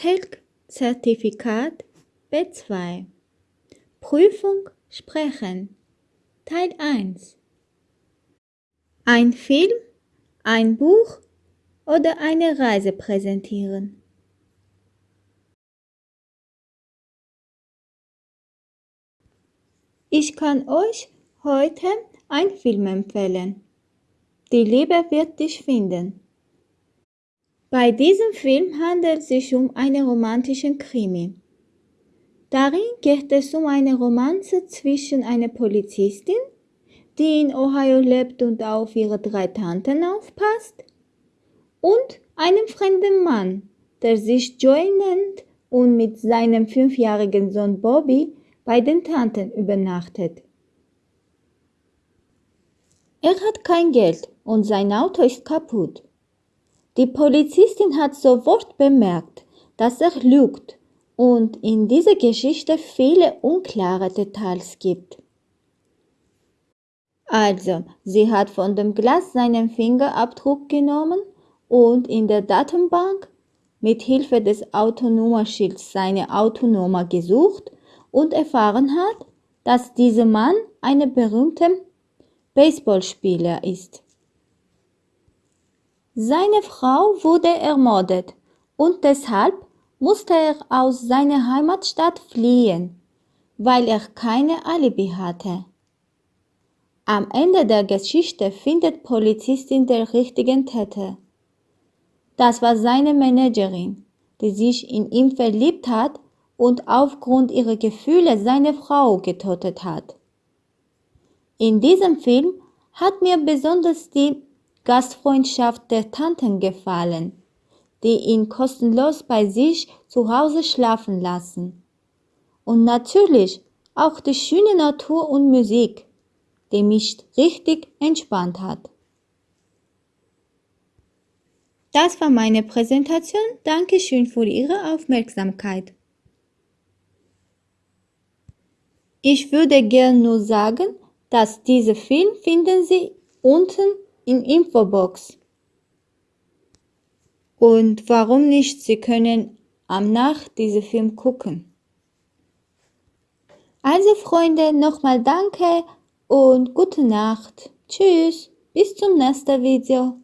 TELK-Zertifikat B2 Prüfung Sprechen Teil 1 Ein Film, ein Buch oder eine Reise präsentieren. Ich kann euch heute einen Film empfehlen. Die Liebe wird dich finden. Bei diesem Film handelt es sich um einen romantischen Krimi. Darin geht es um eine Romanze zwischen einer Polizistin, die in Ohio lebt und auf ihre drei Tanten aufpasst, und einem fremden Mann, der sich Joey nennt und mit seinem fünfjährigen Sohn Bobby bei den Tanten übernachtet. Er hat kein Geld und sein Auto ist kaputt. Die Polizistin hat sofort bemerkt, dass er lügt und in dieser Geschichte viele unklare Details gibt. Also, sie hat von dem Glas seinen Fingerabdruck genommen und in der Datenbank mit Hilfe des Autonummerschilds seine Autonummer gesucht und erfahren hat, dass dieser Mann ein berühmter Baseballspieler ist. Seine Frau wurde ermordet und deshalb musste er aus seiner Heimatstadt fliehen, weil er keine Alibi hatte. Am Ende der Geschichte findet Polizistin den richtigen Täter. Das war seine Managerin, die sich in ihn verliebt hat und aufgrund ihrer Gefühle seine Frau getötet hat. In diesem Film hat mir besonders die Gastfreundschaft der Tanten gefallen, die ihn kostenlos bei sich zu Hause schlafen lassen. Und natürlich auch die schöne Natur und Musik, die mich richtig entspannt hat. Das war meine Präsentation. Dankeschön für Ihre Aufmerksamkeit. Ich würde gern nur sagen, dass diese Film finden Sie unten in Infobox. Und warum nicht? Sie können am Nacht diesen Film gucken. Also Freunde, nochmal danke und gute Nacht. Tschüss, bis zum nächsten Video.